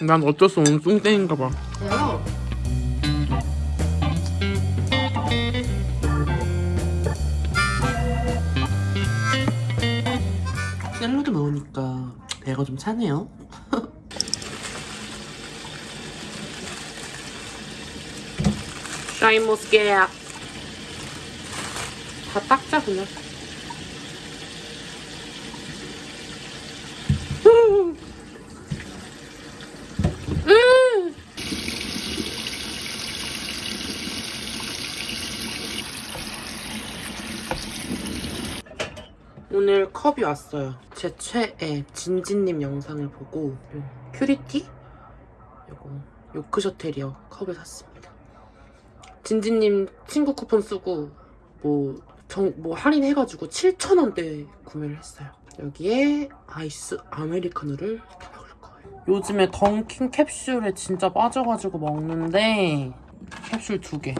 난 어쩔 수 없는 뚱땡인가 봐. 왜요? 샐러드 먹으니까 배가 좀 차네요. 샤인머스켓 다 닦자 그냥. 오늘 컵이 왔어요. 제 최애 진진님 영상을 보고 요 큐리티 요거 요크셔테리어 컵을 샀습니다. 진진님 친구 쿠폰 쓰고 뭐, 정, 뭐 할인해가지고 7,000원대 구매를 했어요. 여기에 아이스 아메리카노를 먹을 거예요. 요즘에 던킨 캡슐에 진짜 빠져가지고 먹는데 캡슐 두 개.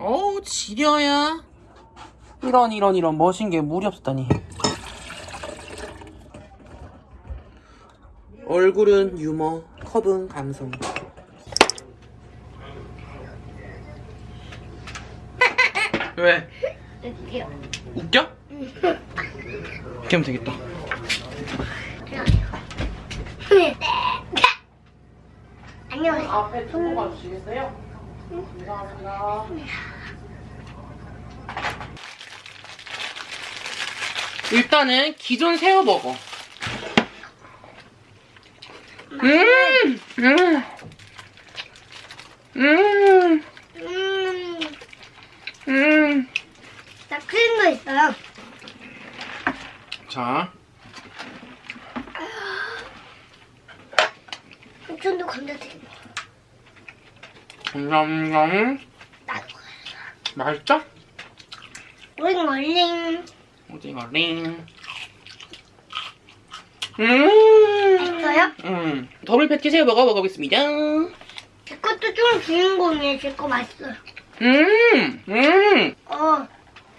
어우 지려야 이런 이런 이런 멋진 게 물이 없었다니 얼굴은 유머 컵은 감성 왜? 웃겨? 이렇게 하면 되겠다 안녕하세요. 앞에 두고 가주시겠어요? 감사합니다 일단은 기존 새우버거 음! 음! 음! 음, 음! 나 크림 거 있어요. 자, 삼촌도 감자 튀김. 감사합니다 나도. 맛있죠? 오잉 얼링. 오징어 링 음! 맛있어요? 음, 더블 패티 새우 버거 먹어보겠습니다 제 것도 좀 주인공이에요. 제 거 맛있어요. 음! 음! 어,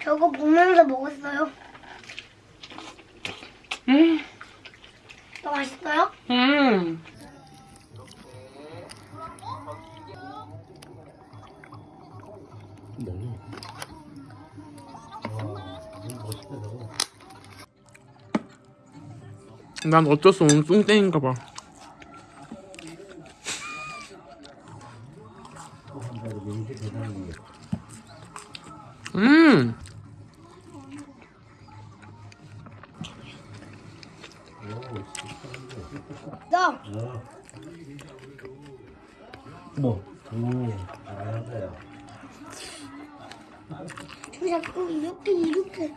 저거 보면서 먹었어요. 음! 더 맛있어요? 음! 난 어쩔 수 없는 뚱땡인가 봐. 음! 너, 뭐? 저 자꾸 이렇게 이렇게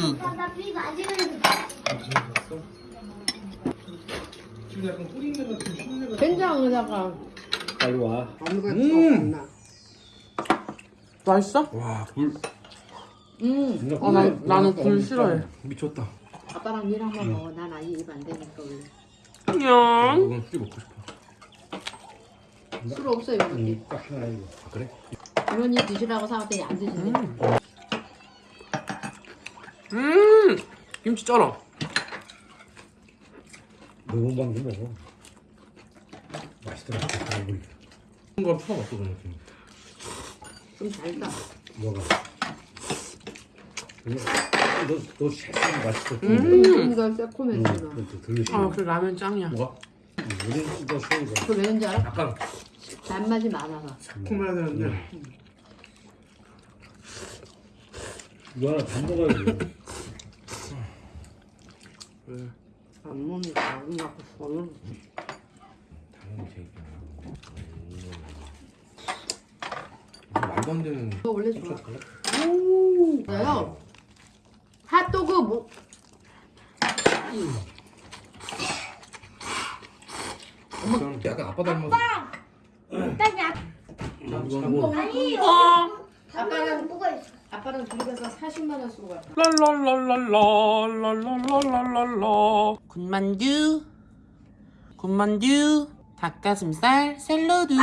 응. 나 비가 안 지는 된장에다가 빨리 와. 아무것도 음. 없나. 맛있어? 와, 굴. 음. 어, 난, 나는 굴 싫어해. 미쳤다. 아빠랑 일 한번 먹어. 난 아예 입 안 되니까 원래. 안녕. 이건 술 먹고 싶어. 술 없어. 응, 딱 하나 이거. 아, 그래? 이모니 드시라고 사왔더니 안 드신대. 음, 김치 쩔어. 매운 방도 먹어. 맛있더라. 우리 이건 처음 왔어, 그냥. 좀 달다. 뭐가? 너너 색깔 맛있어. 음. 이거 응, 새콤했구나. 그것도 들으시. 아, 그 라면 짱이야. 뭐가? 우리 너 소이가. 그거 왜 그런지 알아? 약간 단맛이 많아서. 새콤해야 되는데. 이거 하나 다 먹어야 응. 앞몸이 작은 갖고 손으로 당연히 제이구나 말도 안 원래 좋아. 그래요? 아. 핫도그 뭐 약간 아빠 닮아서. 아빠! 아빠! 어. 아빠는 뭐가 있어? 아빠랑 둘이 가서 40만 원 쓰고 가. 랄랄랄랄랄랄랄랄라. 군만두. 군만두. 닭가슴살 샐러드.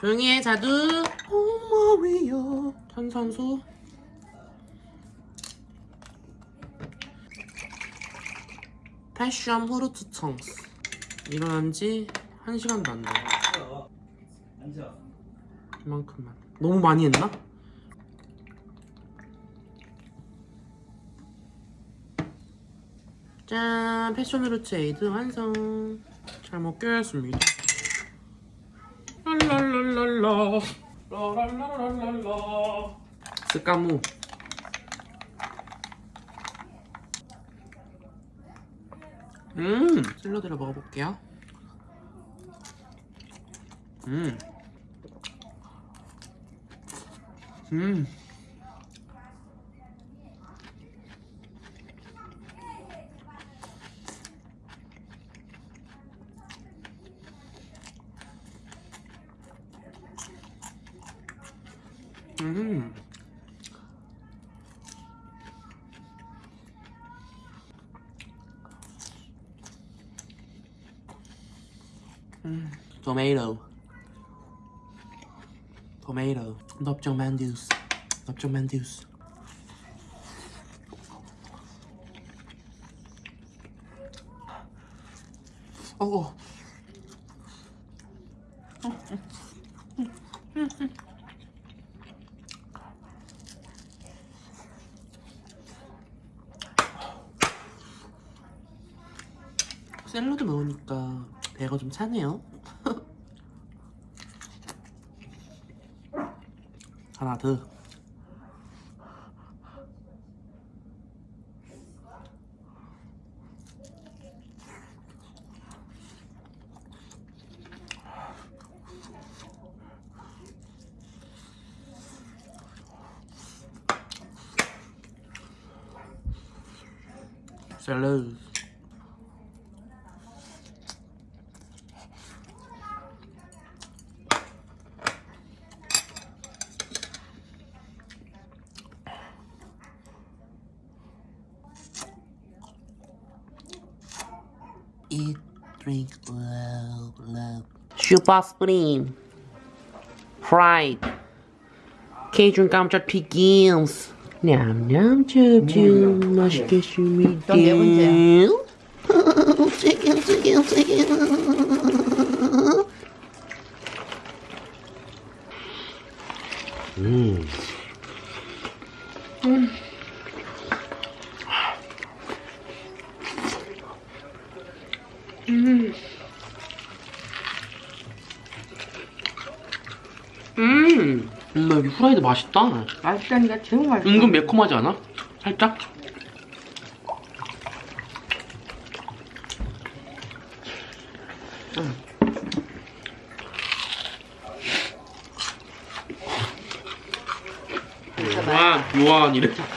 조용히 해, 자두. 엄마 위요. 탄산수. passion fruit 청스. 일어난 지 1시간도 안 돼요. 이만큼만. 너무 많이 했나? 짠! passion fruit 에이드 완성! 잘 먹겠습니다. 랄랄랄랄라. 라랄랄랄랄라. 스카무. 음! 샐러드를 먹어볼게요. 음. 음. 음. 음. 토마토. 토마토. 넓적 만두스. 넓적 만두스. 어. 샐러드 먹으니까 배가 좀 차네요. 하나 더. 샐러드. eat, drink, love, love. Super Spring. Pride. Cajun 감자 튀김스. 냠냠 쭈쭈 맛있게 주미디. 네 번째야. Chicken, chicken, chicken. 음. 음, 음, 여기 후라이드 맛있다. 맛있다니까 제일 맛있어. 은근 매콤하지 않아? 살짝? 요한, 요한이래. 짜